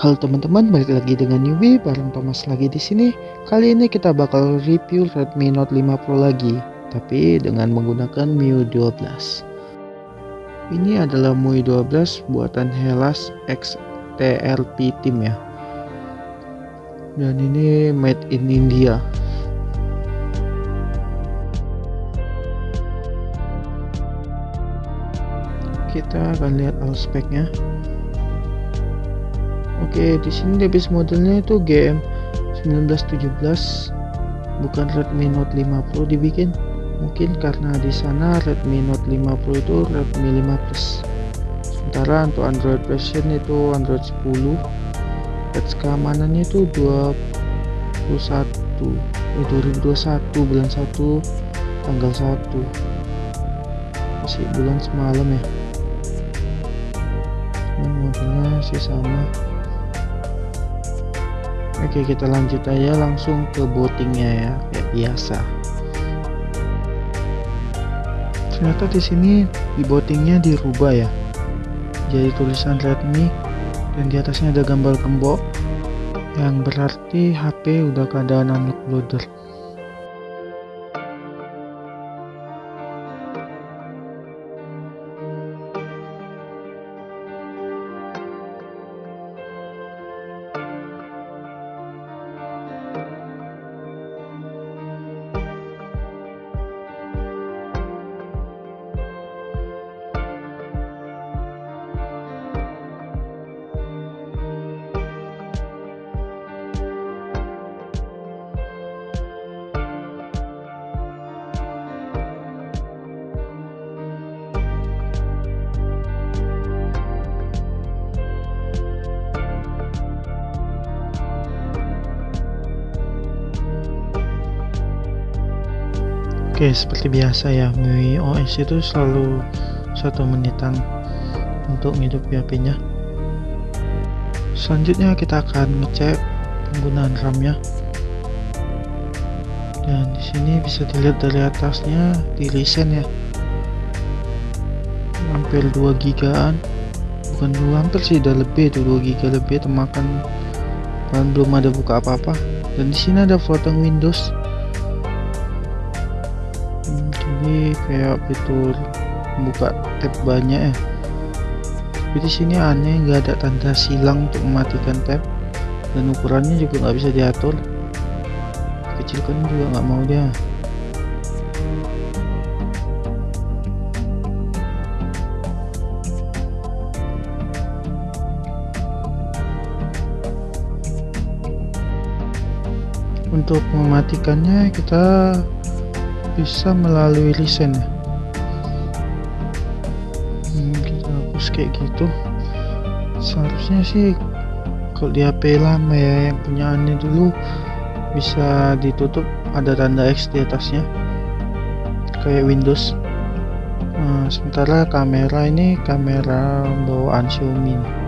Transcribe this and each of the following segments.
Halo teman-teman, balik lagi dengan Newbie bareng Thomas lagi di sini. Kali ini kita bakal review Redmi Note 5 Pro lagi, tapi dengan menggunakan MIUI 12. Ini adalah MIUI 12 buatan Hellas X TRP Team ya. Dan ini made in India. Kita akan lihat all speknya. Oke, di sini base modelnya itu GM 1917 bukan Redmi Note 5 Pro dibikin. Mungkin karena di sana Redmi Note 5 Pro itu Redmi 5 Plus. Sementara untuk Android version itu Android 10. Patch keamanannya itu 21 eh, 2021 bulan 1 tanggal 1 masih bulan semalam ya ini modelnya sih sama Oke kita lanjut aja langsung ke bootingnya ya kayak biasa. Ternyata di sini di bootingnya dirubah ya. Jadi tulisan Redmi dan di atasnya ada gambar gembok yang berarti HP udah keadaan unlock loader Oke seperti biasa ya MIUI OS itu selalu satu menitan untuk ngidup HP nya selanjutnya kita akan ngecek penggunaan RAM nya dan di sini bisa dilihat dari atasnya di recent ya. Hampir 2 gigaan. Bukan dua hampir sih udah lebih tuh 2 giga lebih termakan. Dan belum ada buka apa-apa. Dan di sini ada floating Windows ini kayak fitur buka tab banyak ya. Tapi di sini aneh nggak ada tanda silang untuk mematikan tab. Dan ukurannya juga nggak bisa diatur. Kecilkan juga nggak mau dia. Untuk mematikannya kita bisa melalui ya hmm, kita hapus kayak gitu. Seharusnya sih kalau di HP lama ya yang punya aneh dulu bisa ditutup ada tanda X di atasnya. Kayak Windows. Nah, sementara kamera ini kamera bawaan Xiaomi. nih.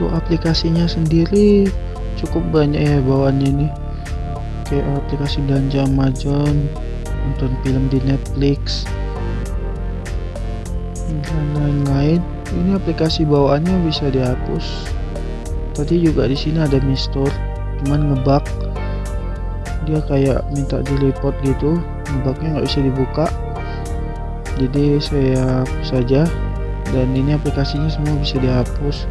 Untuk aplikasinya sendiri. Cukup banyak ya bawaannya ini. Kayak aplikasi belanja Amazon nonton film di Netflix dan lain-lain. Ini aplikasi bawaannya bisa dihapus. Tadi juga di sini ada Mistor cuman ngebug. Dia kayak minta di report gitu ngebugnya nggak bisa dibuka. Jadi saya hapus saja. Dan ini aplikasinya semua bisa dihapus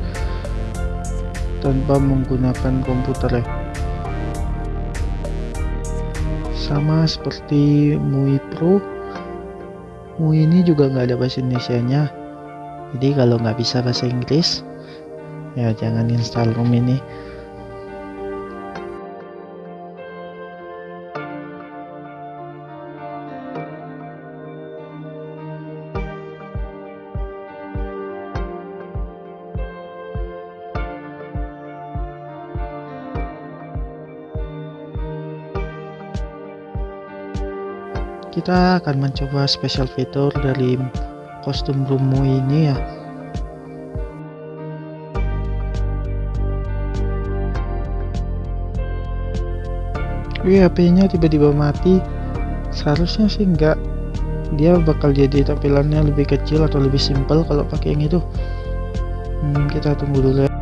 tanpa menggunakan komputer ya. Sama seperti MUI Pro MUI ini juga nggak ada bahasa Indonesia nya jadi kalau nggak bisa bahasa Inggris ya jangan install ROM ini kita akan mencoba special fitur dari kostum Brumo ini ya. Wih HP nya tiba-tiba mati. Seharusnya sih enggak. Dia bakal jadi tampilannya lebih kecil atau lebih simpel kalau pakai yang itu. Hmm, kita tunggu dulu ya.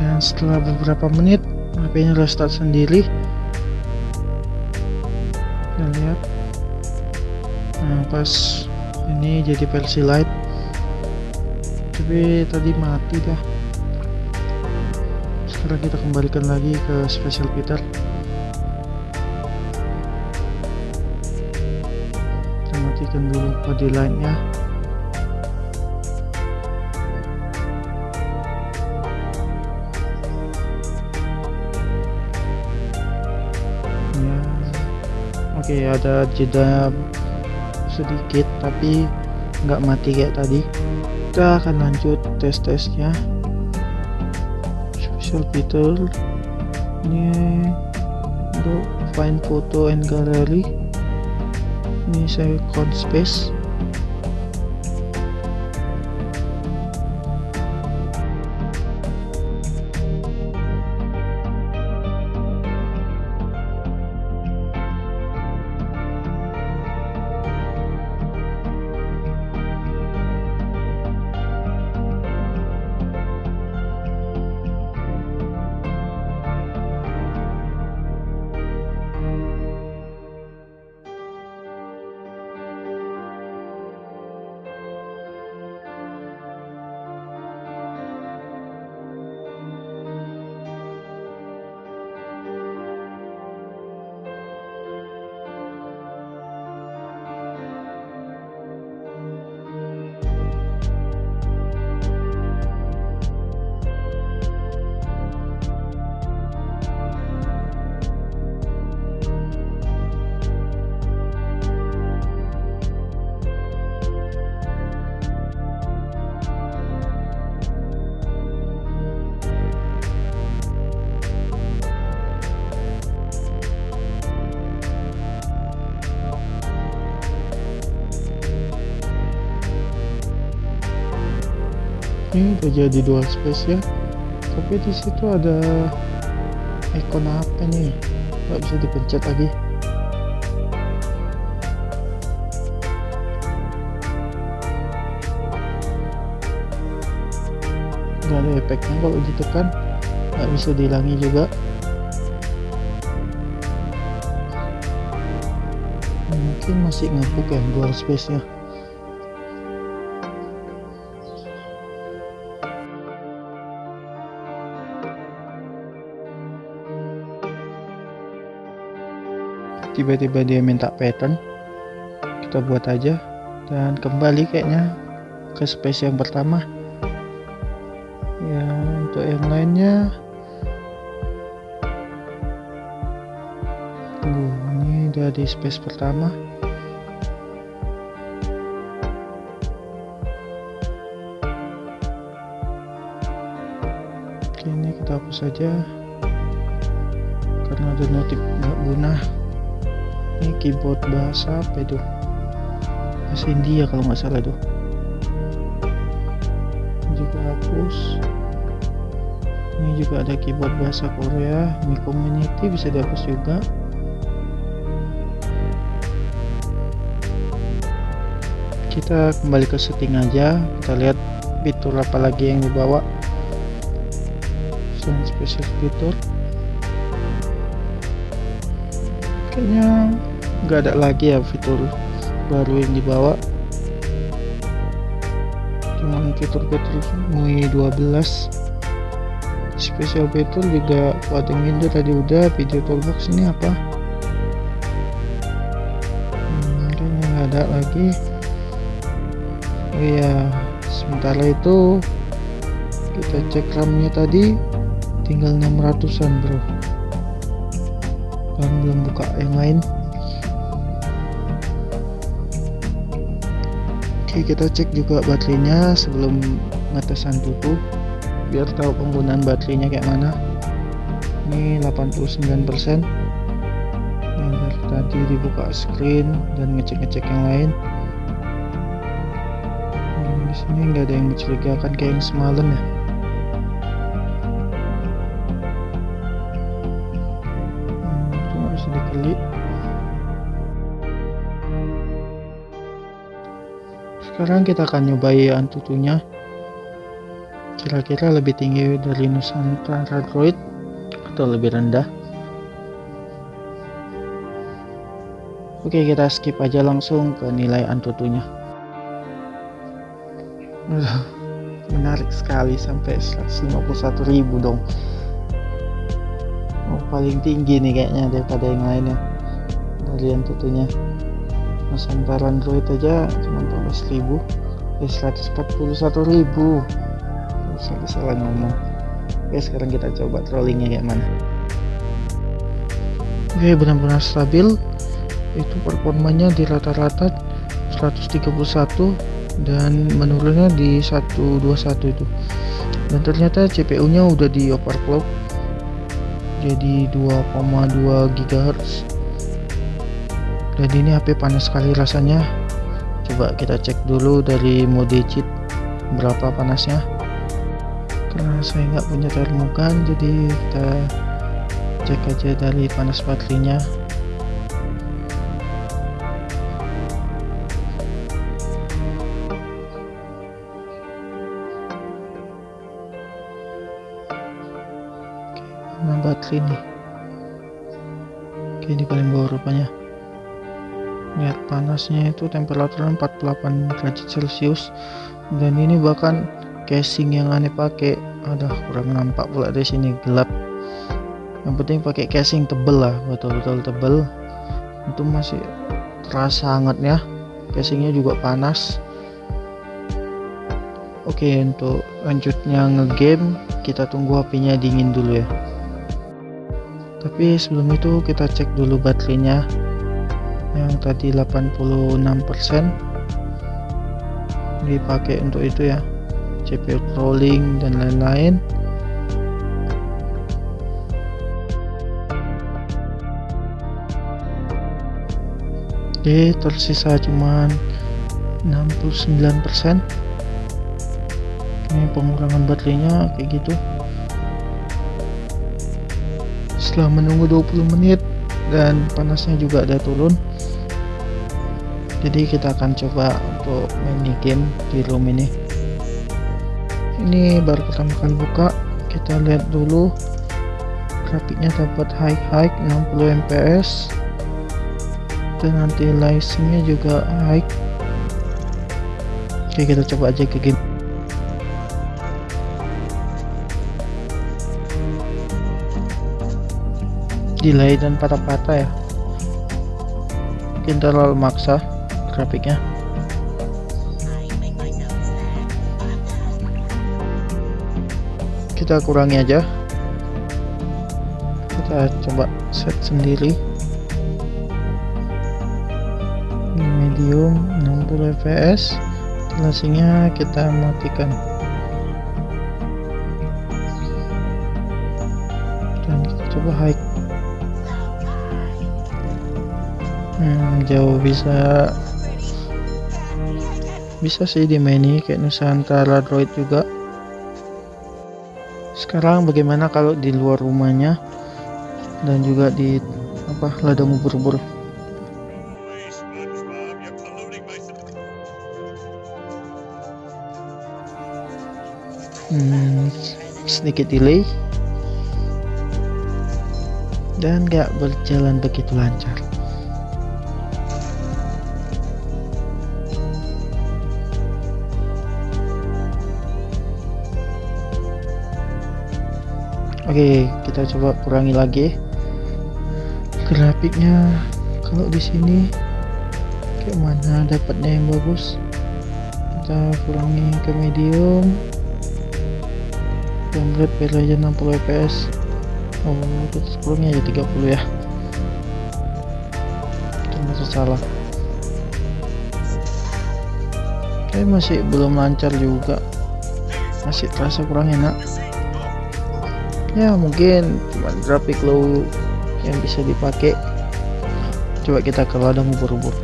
Dan setelah beberapa menit HP nya restart sendiri. Kita lihat nah pas ini jadi versi light. Tapi tadi mati dah. Sekarang kita kembalikan lagi ke special Peter matikan dulu body line nya ya. Oke okay, ada jeda sedikit tapi nggak mati kayak tadi. Kita akan lanjut tes-tesnya. Special feature ini untuk find photo and gallery. Ini saya count space ini udah jadi dual space ya. Tapi di situ ada ikon apa nih? Nggak bisa dipencet lagi. Nggak ada efeknya kalau ditekan. Nggak bisa dihilangi juga. Mungkin masih ngapuk ya dual space nya tiba-tiba dia minta pattern. Kita buat aja. Dan kembali kayaknya ke space yang pertama. Ya untuk yang lainnya. Uh, ini udah di space pertama. Oke ini kita hapus saja. Karena ada notif nggak guna ini keyboard bahasa apa itu? Bahasa India kalau nggak salah tuh ini juga hapus. Ini juga ada keyboard bahasa Korea Mi Community bisa dihapus juga. Kita kembali ke setting aja. Kita lihat fitur apa lagi yang dibawa. Sound special fitur. Kayaknya nggak ada lagi ya fitur baru yang dibawa. Cuman fitur-fitur MUI 12 special fitur juga floating window tadi udah video toolbox ini apa? Hmm, nggak ada lagi. Oh iya sementara itu kita cek RAM nya tadi tinggal 600an bro. Dan belum buka yang lain oke kita cek juga baterainya sebelum ngetesan dulu biar tahu penggunaan baterainya kayak mana. Ini 89% ini tadi dibuka screen dan ngecek-ngecek yang lain. Dan di sini nggak ada yang mencurigakan kayak yang semalam ya sekarang kita akan nyobai antutunya kira-kira lebih tinggi dari Nusantara Droid atau lebih rendah? Oke kita skip aja langsung ke nilai antutunya menarik sekali sampai 151.000 dong. Oh, paling tinggi nih kayaknya daripada yang lainnya. Dari antutunya Nusantara Android aja cuma 14.000 eh 141.000 salah salah ngomong. Oke sekarang kita coba trollingnya kayak mana. Oke benar-benar stabil. Itu performanya di rata-rata 131 dan menurunnya di 121 itu. Dan ternyata CPU nya udah di overclock jadi 2,2 GHz dan ini HP panas sekali rasanya coba kita cek dulu dari mode cheat berapa panasnya. Karena saya nggak punya termogan jadi kita cek aja dari panas baterainya. Mana baterai nih. Oke ini paling bawah rupanya lihat panasnya itu temperatur 48 derajat celcius. Dan ini bahkan casing yang aneh pakai. Ada kurang nampak pula di sini gelap. Yang penting pakai casing tebel lah betul-betul tebel. Itu masih terasa hangatnya casingnya juga panas. Oke untuk lanjutnya ngegame kita tunggu HP-nya dingin dulu ya. Tapi sebelum itu kita cek dulu baterainya yang tadi 86% dipakai untuk itu ya. CPU crawling dan lain-lain. Oke tersisa cuman 69% ini pengurangan baterainya kayak gitu. Setelah menunggu 20 menit dan panasnya juga ada turun jadi kita akan coba untuk main game di room ini. Ini baru pertama kali buka. Kita lihat dulu. Grafiknya dapat high high 60 fps dan nanti license juga high. Oke kita coba aja ke game. Delay dan patah-patah ya. Mungkin terlalu maksa grafiknya. Kita kurangi aja. Kita coba set sendiri. Ini medium 60 fps flashingnya kita matikan. Dan kita coba high hmm, jauh bisa bisa sih dimaini kayak Nusantara Droid juga. Sekarang bagaimana kalau di luar rumahnya? Dan juga di apa ladang ubur-ubur. Hmm, sedikit delay. Dan gak berjalan begitu lancar Oke, kita coba kurangi lagi grafiknya. Kalau di sini kayak mana dapatnya yang bagus? Kita kurangi ke medium. Frame rate aja 60 fps. Oh, kita kurangi aja 30 ya. Itu salah. Tapi masih belum lancar juga. Masih terasa kurang enak ya mungkin cuma grafik low yang bisa dipakai. Coba kita ke ladang ubur-ubur.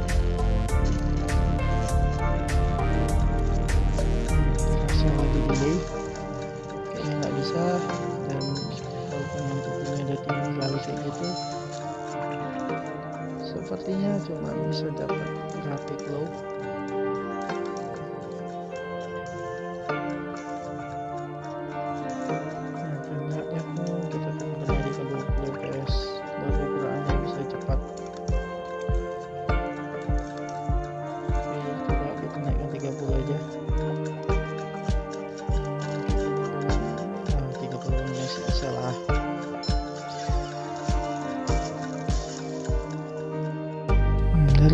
Gitu. Sepertinya cuma bisa dapat grafik low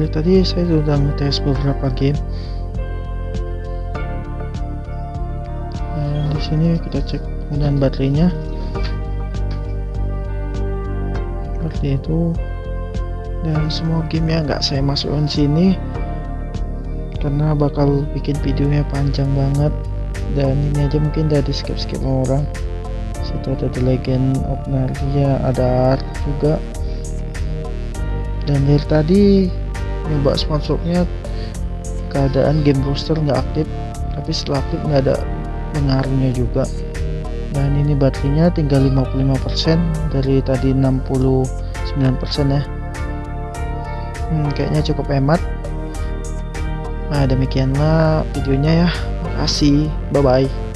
dari tadi saya sudah ngetes beberapa game. Dan di sini kita cek penggunaan baterainya. Seperti itu. Dan semua game yang nggak saya masukkan sini karena bakal bikin videonya panjang banget. Dan ini aja mungkin udah di skip skip sama orang. Situ ada The Legend of Narnia ada art juga. Dan dari tadi nyoba smartphone-nya keadaan game booster nggak aktif tapi setelah aktif nggak ada pengaruhnya juga. Dan ini baterainya tinggal 55% dari tadi 69% ya. Hmm, kayaknya cukup hemat. Nah demikianlah videonya ya. Makasih. Bye bye